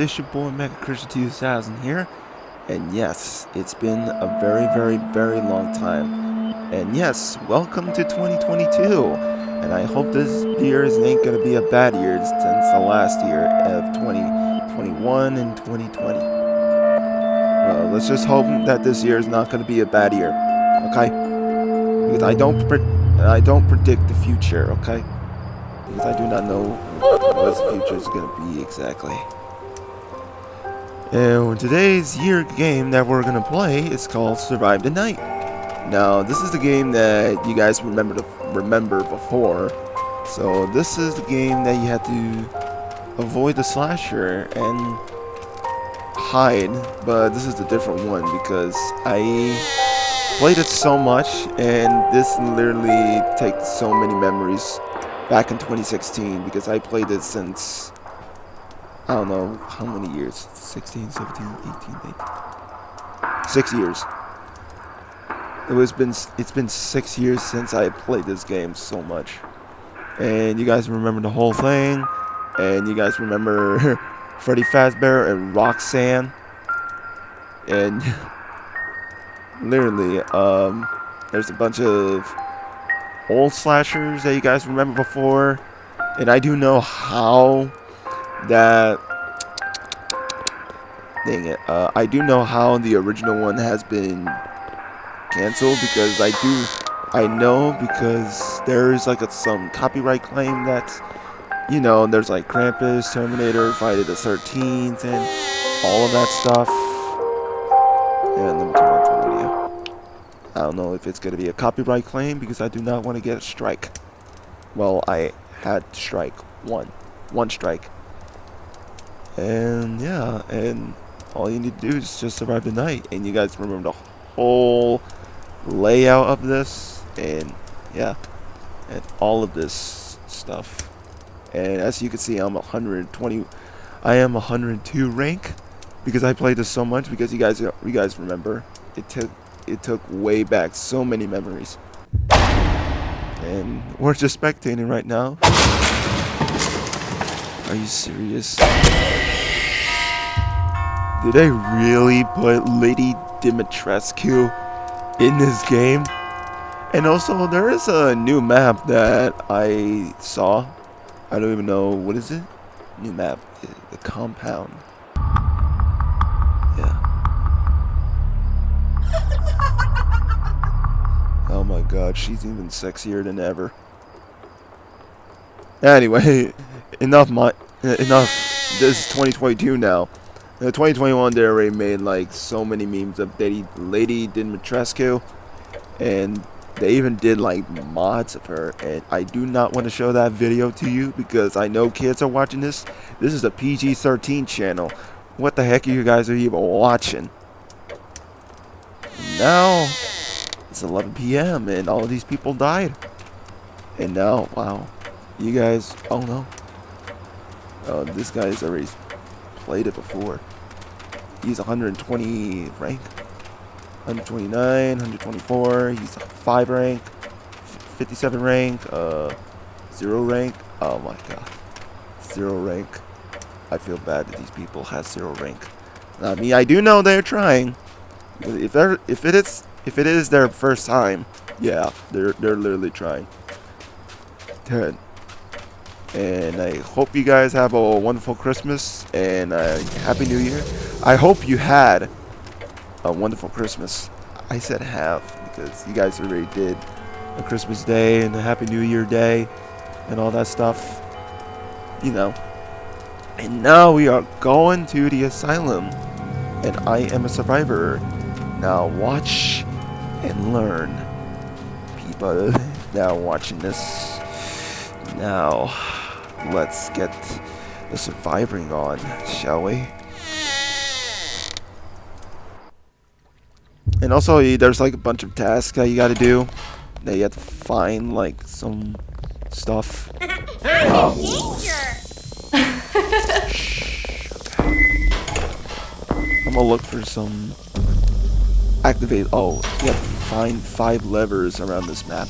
it's your boy Mega Christian 2000 here, and yes, it's been a very, very, very long time, and yes, welcome to 2022, and I hope this year is ain't gonna be a bad year since the last year of 2021 and 2020. Well, let's just hope that this year is not gonna be a bad year, okay? Because I don't, I don't predict the future, okay? Because I do not know what the future is to be exactly. And today's year game that we're to play is called Survive the Night. Now, this is the game that you guys remember to remember before. So this is the game that you had to avoid the slasher and hide, but this is a different one because I played it so much and this literally takes so many memories back in 2016 because I played it since I don't know how many years. 16 17 18 18 six years. It was been it's been six years since I played this game so much. And you guys remember the whole thing? And you guys remember Freddy Fazbear and Roxanne? And literally um there's a bunch of old slashers that you guys remember before. And I do know how that... Dang it. Uh, I do know how the original one has been canceled because I do... I know because there's like a, some copyright claim that's... You know, there's like Krampus, Terminator, Friday the 13th, and all of that stuff. And let me turn on the. I don't know if it's to be a copyright claim because I do not want to get a strike. Well, I had strike one. One strike. And yeah, and all you need to do is just survive the night. And you guys remember the whole layout of this. And yeah, and all of this stuff. And as you can see, I'm 120. I am 102 rank because I played this so much. Because you guys, you guys remember, it took it took way back so many memories. And we're just spectating right now. Are you serious? Did I really put Lady Dimitrescu in this game? And also, there is a new map that I saw. I don't even know, what is it? New map, the compound. Yeah. Oh my god, she's even sexier than ever. Anyway, enough my enough. This is 2022 now. In 2021, they already made like so many memes of Lady, Lady Dimitrescu, and they even did like mods of her. And I do not want to show that video to you because I know kids are watching this. This is a PG-13 channel. What the heck are you guys are even watching? Now it's 11 p.m. and all these people died. And now, wow, you guys, oh no. Oh, this guy's already played it before. He's 120 rank. 129, 124, he's 5 rank, 57 rank, uh, 0 rank. Oh my god. 0 rank. I feel bad that these people have 0 rank. I mean, I do know they're trying. If they're, if it is if it is their first time, yeah, they're they're literally trying. 10. And I hope you guys have a wonderful Christmas and a Happy New Year. I hope you had a wonderful Christmas. I said have because you guys already did a Christmas day and a Happy New Year day and all that stuff. You know. And now we are going to the asylum. And I am a survivor. Now watch and learn. People now watching this. Now, let's get the surviving on, shall we? And also, there's like a bunch of tasks that you gotta do. That you have to find like some stuff. Oh. I'm gonna look for some activate. Oh, you have to find five levers around this map.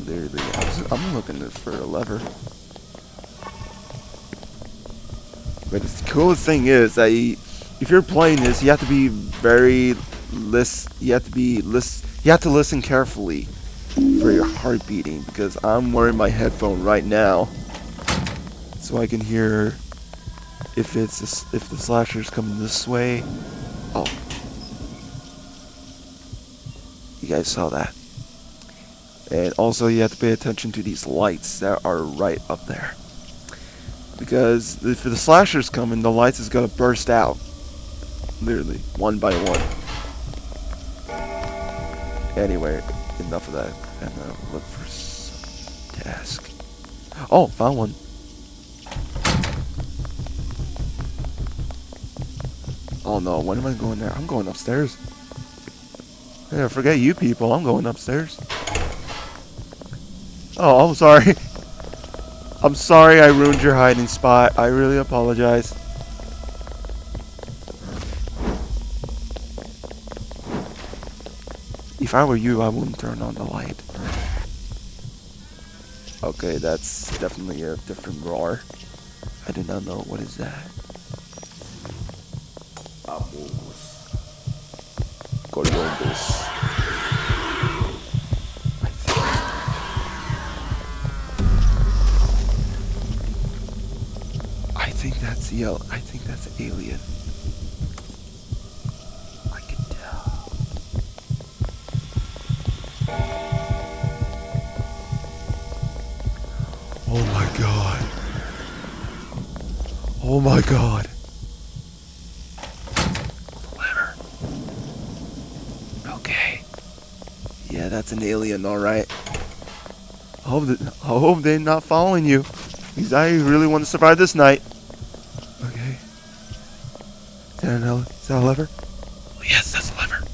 There they are. I'm looking for a lever. But the coolest thing is that you, if you're playing this, you have to be very list. You have to be list. You have to listen carefully for your heart beating because I'm wearing my headphone right now, so I can hear if it's a, if the slasher's coming this way. Oh, you guys saw that. And also, you have to pay attention to these lights that are right up there. Because if the slasher's coming, the lights is gonna burst out. Literally, one by one. Anyway, enough of that. And uh, look for some task. Oh, found one. Oh no, when am I going there? I'm going upstairs. Yeah, forget you people. I'm going upstairs. Oh, I'm sorry. I'm sorry I ruined your hiding spot. I really apologize. If I were you, I wouldn't turn on the light. Okay, that's definitely a different roar. I do not know. What is that? Apples. Columbus. Think yell. I think that's an alien. I can tell. Oh my god. Oh my god. Okay. Yeah, that's an alien, alright. I hope, that, I hope they're not following you. Because I really want to survive this night. That, an, is that a lever? Yes, that's a lever.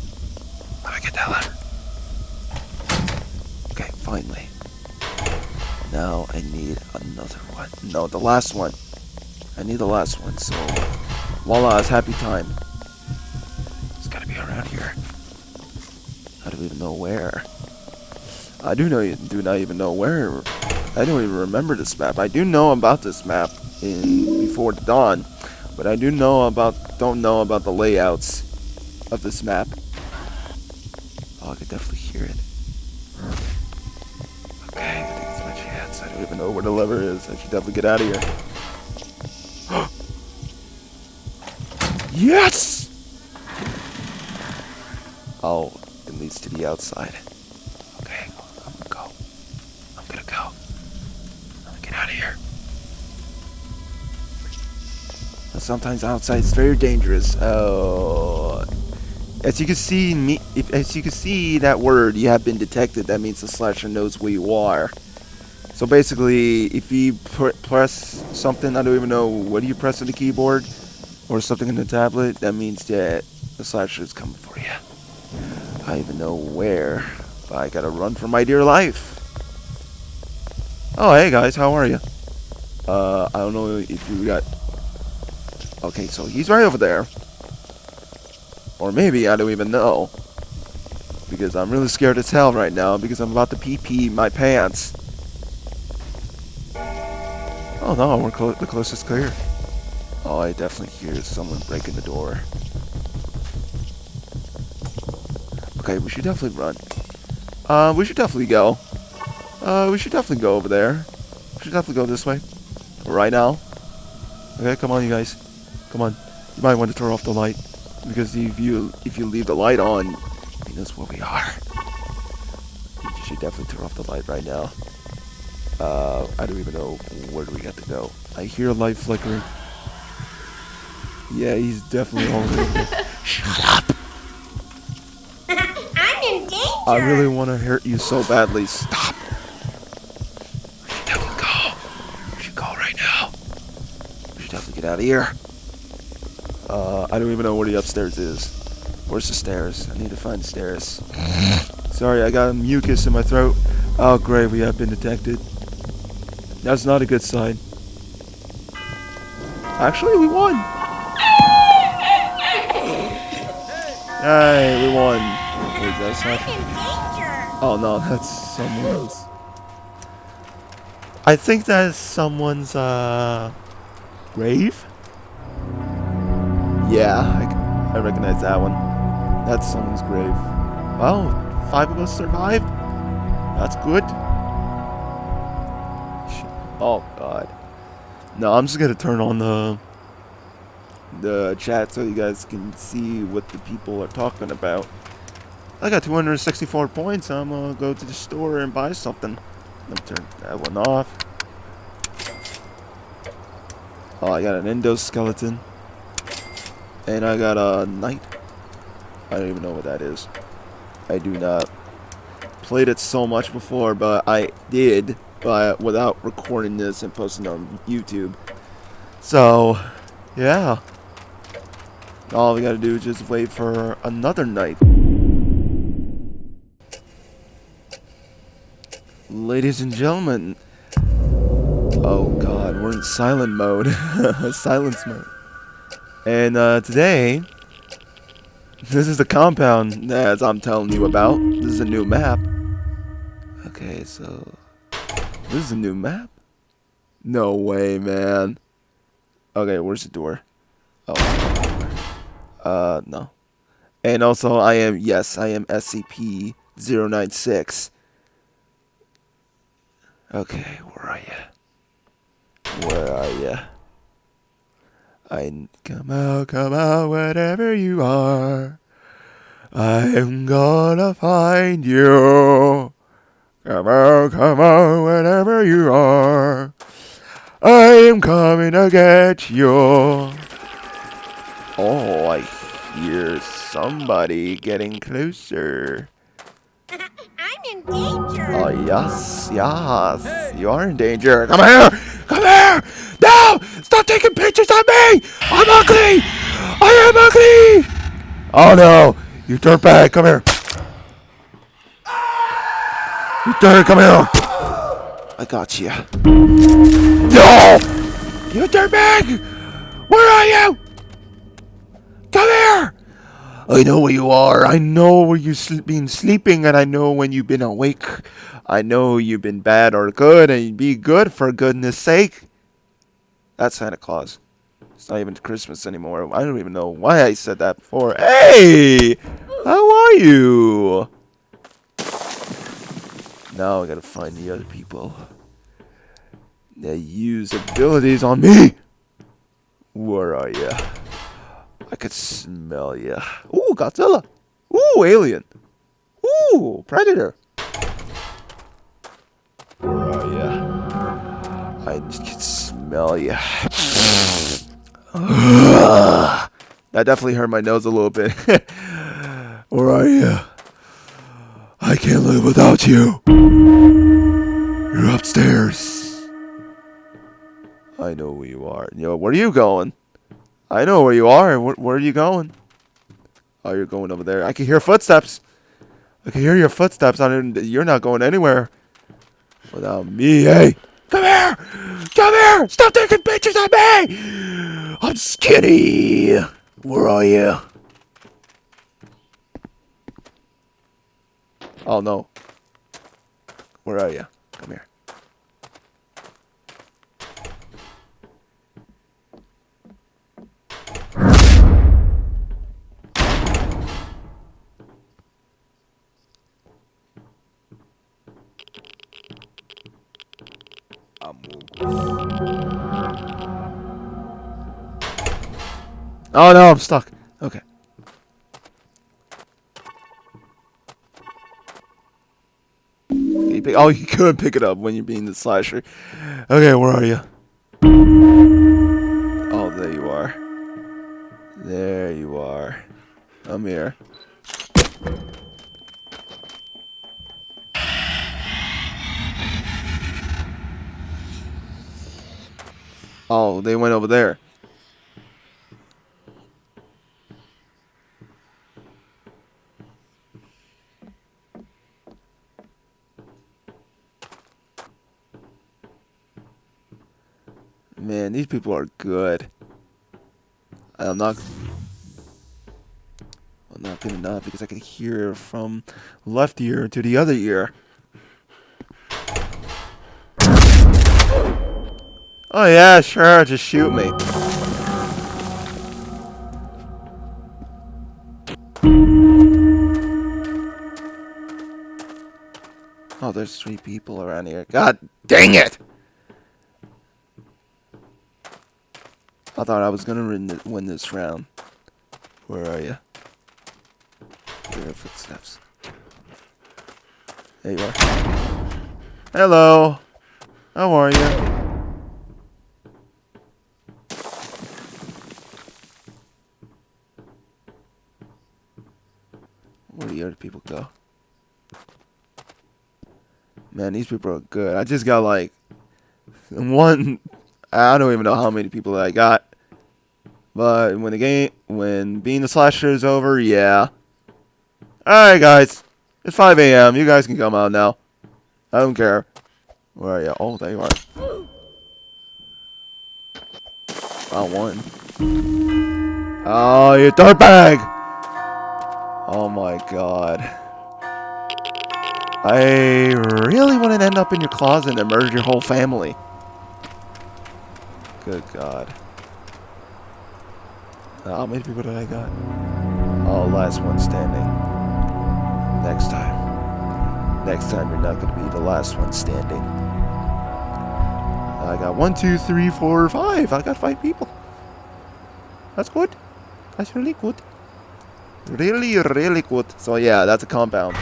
Let me get that lever. Okay, finally. Now I need another one. No, the last one. I need the last one, so voila, it's happy time. It's gotta be around here. I don't even know where. I do know you do not even know where. I don't even remember this map. I do know about this map in Before the Dawn, but I do know about don't know about the layouts of this map. Oh, I could definitely hear it. Okay, I think it's my chance. I don't even know where the lever is. I should definitely get out of here. yes! Oh, it leads to the outside. Okay, I'm gonna go. I'm gonna go. I'm gonna get out of here. But sometimes outside is very dangerous. Oh, as you can see, me, if, as you can see that word, you have been detected. That means the slasher knows where you are. So basically, if you pr press something, I don't even know what you press on the keyboard, or something on the tablet, that means that the slasher is coming for you. I don't even know where, but I gotta run for my dear life. Oh, hey guys, how are you? Uh, I don't know if you got. Okay, so he's right over there. Or maybe I don't even know. Because I'm really scared to tell right now because I'm about to pee pee my pants. Oh no, we're clo the closest clear. Oh, I definitely hear someone breaking the door. Okay, we should definitely run. Uh, we should definitely go. Uh, we should definitely go over there. We should definitely go this way. Right now. Okay, come on, you guys. Come on. You might want to turn off the light. Because if you if you leave the light on, he knows where we are. You should definitely turn off the light right now. Uh, I don't even know where do we got to go. I hear a light flickering. Yeah, he's definitely already. Shut up! I'm in danger. I really want to hurt you so badly. Stop! We should definitely go. We should go right now. We should definitely get out of here. Uh, I don't even know where the upstairs is. Where's the stairs? I need to find the stairs. Sorry, I got mucus in my throat. Oh, great, we have been detected. That's not a good sign. Actually, we won! Hey, we won. Wait, that's not... I'm in danger. Oh no, that's someone else. I think that is someone's uh grave. Yeah, I, I recognize that one. That's someone's grave. Well, five of us survived. That's good. Oh god. No, I'm just gonna turn on the the chat so you guys can see what the people are talking about. I got 264 points. I'm gonna go to the store and buy something. Let me turn that one off. Oh, I got an endoskeleton. And I got a knight. I don't even know what that is. I do not. Played it so much before, but I did, but without recording this and posting on YouTube. So, yeah. All we gotta do is just wait for another night. Ladies and gentlemen. Oh god, we're in silent mode. Silence mode. And uh, today, this is the compound as I'm telling you about. This is a new map. Okay, so this is a new map? No way, man. Okay, where's the door? Oh. Uh, no. And also, I am, yes, I am SCP-096. Okay, where are you? Where are you? I come out, come out, wherever you are. I'm gonna find you. Come out, come out, wherever you are. I am coming to get you. Oh, I hear somebody getting closer. I'm in danger. Oh, yes, yes. You are in danger. Come here! Come here! Stop taking pictures of me! I'm ugly! I am ugly! Oh no! You dirtbag, come here. You dirt, come here. I got you. No! You dirtbag! Where are you? Come here! I know where you are. I know where you've sl been sleeping, and I know when you've been awake. I know you've been bad or good, and be good for goodness sake. That's Santa Claus. It's not even Christmas anymore. I don't even know why I said that before. Hey! How are you? Now I gotta find the other people. They use abilities on me. Where are you? I could smell you. Ooh, Godzilla. Ooh, alien. Ooh, predator. Where are you? I you. that definitely hurt my nose a little bit. Where are you? I can't live without you. You're upstairs. I know where you are. Yo, where are you going? I know where you are. Where, where are you going? Oh, you're going over there. I can hear footsteps. I can hear your footsteps. I you're not going anywhere without me. Hey, come here! Come here! Stop taking pictures of me! I'm skinny. Where are you? Oh no. Where are you? Come here. Oh no, I'm stuck. Okay. Oh, you couldn't pick it up when you're being the slasher. Okay, where are you? Oh, there you are. There you are. I'm here. Oh, they went over there. Man, these people are good. I'm not. I'm not good enough because I can hear from left ear to the other ear. Oh yeah, sure, just shoot me. Oh, there's three people around here. God dang it! I thought I was gonna win, this round. Where are you? Hear footsteps. There you are. Hello. How are you? Where do the other people go? Man, these people are good. I just got like one. I don't even know how many people I got. But when the game, when being the slasher is over, yeah. Alright, guys. It's 5 a.m. You guys can come out now. I don't care. Where are you? Oh, there you are. I won. Oh, you dirtbag! Oh my god. I really want to end up in your closet and murder your whole family. Good god. How many people did I got? Oh, last one standing. Next time. Next time you're not going to be the last one standing. I got one, two, three, four, five. I got five people. That's good. That's really good. Really, really good. So yeah, that's a compound.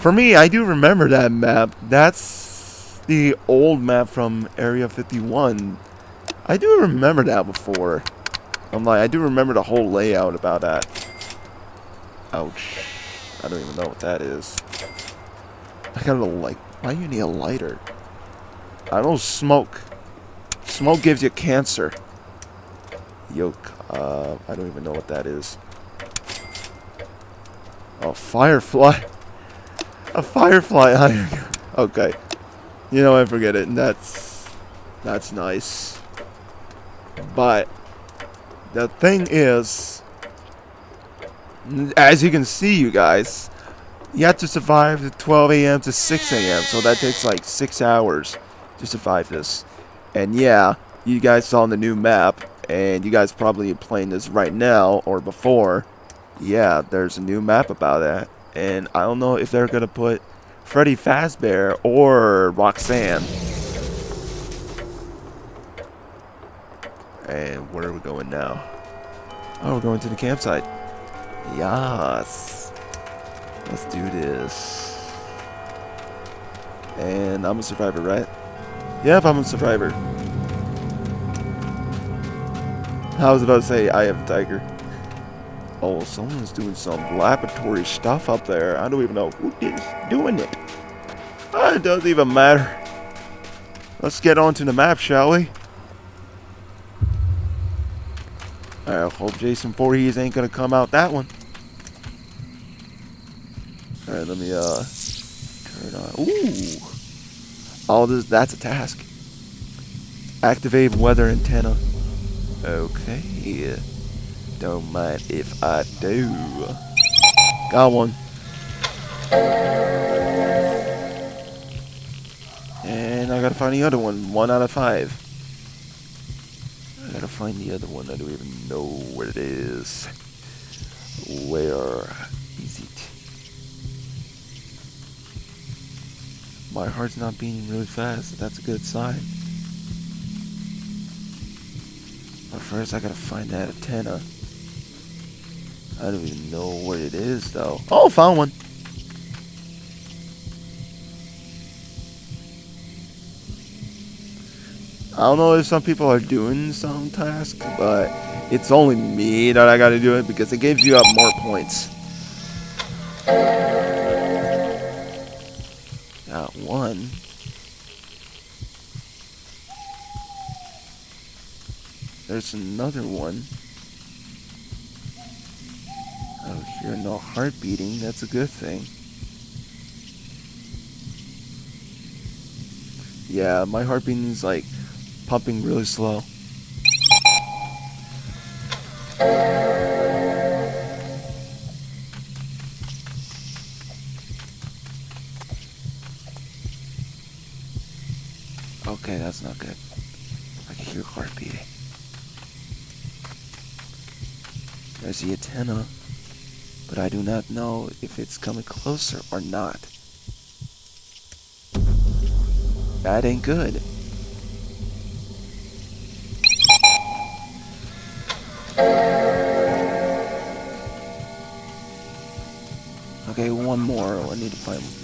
For me, I do remember that map. That's the old map from Area 51. I do remember that before. I'm like, I do remember the whole layout about that. Ouch. I don't even know what that is. I got a like. Why do you need a lighter? I don't smoke. Smoke gives you cancer. Yoke. Uh, I don't even know what that is. Oh, firefly. A firefly. okay. You know, I forget it. And that's that's nice. But the thing is, as you can see, you guys, you have to survive the 12 a.m. to 6 a.m. So that takes like six hours to survive this. And yeah, you guys saw on the new map, and you guys probably playing this right now or before. Yeah, there's a new map about that. And I don't know if they're going to put Freddy Fazbear or Roxanne. And where are we going now? Oh, we're going to the campsite. Yes. Let's do this. And I'm a survivor, right? Yep, I'm a survivor. I was about to say I am a tiger. Oh, someone's doing some laboratory stuff up there. I don't even know who is doing it. Oh, it doesn't even matter. Let's get onto the map, shall we? I hope Jason Voorhees ain't gonna come out that one. Alright, let me uh turn on. Ooh! All this that's a task. Activate weather antenna. Okay. Don't mind if I do. Got one. And I gotta find the other one. One out of five. I gotta find the other one. I don't even know where it is. Where is it? My heart's not beating really fast. That's a good sign. But first, I gotta find that antenna. I don't even know what it is, though. Oh, found one. I don't know if some people are doing some task, but it's only me that I gotta do it because it gives you up more points. Got one. There's another one. Oh, hear no heart beating. That's a good thing. Yeah, my heart beating is like pumping really slow. Okay, that's not good. I can hear heart beating. There's the antenna but I do not know if it's coming closer or not. That ain't good. Okay, one more. I need to find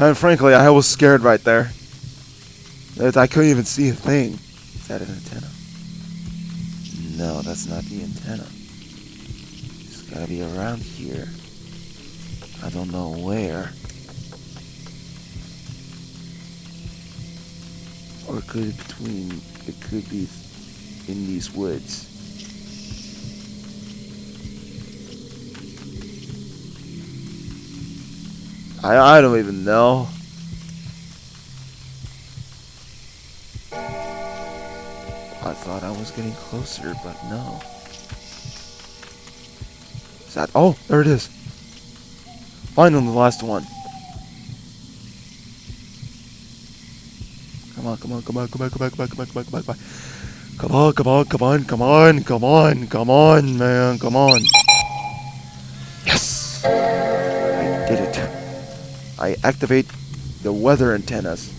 And frankly, I was scared right there. I couldn't even see a thing. Is that an antenna? No, that's not the antenna. It's gotta be around here. I don't know where. Or could it between it could be in these woods. I, I don't even know. I thought I was getting closer, but no. Is that... Oh, there it is. Finally, the last one. Come on, come on, come on, come on, come on, come on, come on, come on, come on, come on. Come on, come on, come on, come on, come on, come on, man, come on. Yes! I activate the weather antennas.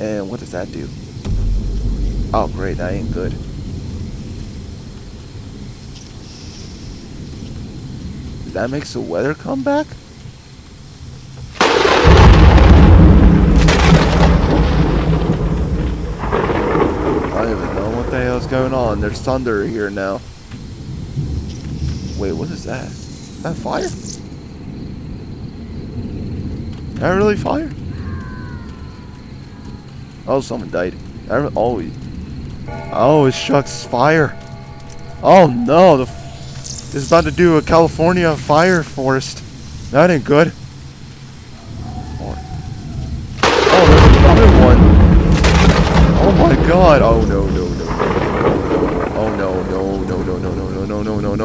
And what does that do? Oh great, that ain't good. That makes the weather come back? I don't even know what the hell's going on. There's thunder here now. Wait, what is that? Is that fire? That really fire? Oh, someone died. I always. Oh, oh, it shucks fire. Oh no, the this is about to do a California fire forest. That ain't good. Oh, there's another one. Oh my god. Oh no.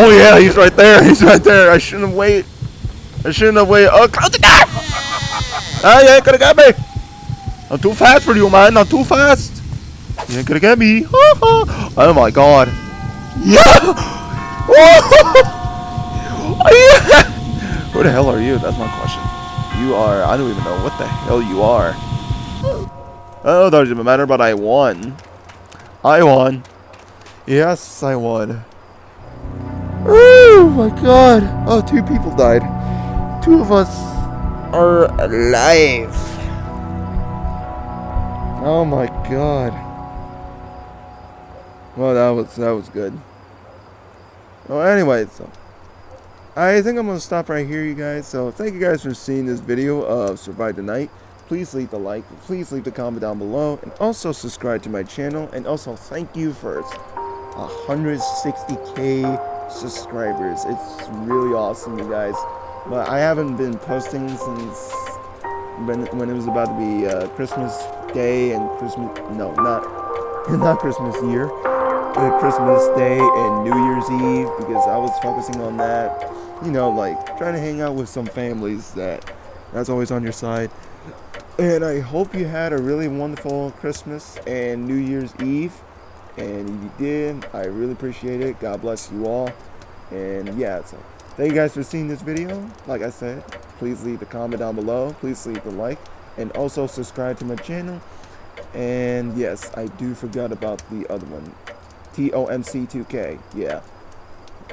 Oh yeah, he's right there. He's right there. I shouldn't have waited. I shouldn't have waited. Oh, close the door! Ah, you ain't gonna get me. I'm too fast for you, man. I'm too fast. You ain't gonna get me. Oh my god. Yeah! Oh! Who the hell are you? That's my question. You are. I don't even know what the hell you are. Oh, it doesn't matter, but I won. I won. Yes, I won. Oh my god. Oh, two people died. Two of us are alive. Oh my god. Well, that was that was good. Well, anyway, so I think I'm gonna stop right here, you guys. So thank you guys for seeing this video of Survive the Night. Please leave the like, please leave the comment down below, and also subscribe to my channel. And also thank you for 160k subscribers. It's really awesome, you guys. But I haven't been posting since when when it was about to be uh, Christmas Day and Christmas. No, not not Christmas year. Uh, Christmas Day and New Year's Eve because I was focusing on that. You know, like trying to hang out with some families that that's always on your side. And I hope you had a really wonderful Christmas and New Year's Eve. And if you did, I really appreciate it. God bless you all. And yeah, so thank you guys for seeing this video. Like I said, please leave the comment down below. Please leave the like. And also subscribe to my channel. And yes, I do forgot about the other one. TOMC2K. Yeah.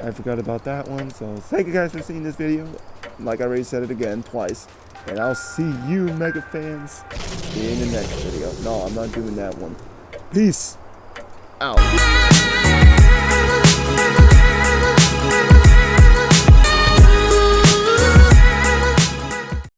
I forgot about that one. So thank you guys for seeing this video. like I already said it again twice. And I'll see you, Mega fans, in the next video. No, I'm not doing that one. Peace out.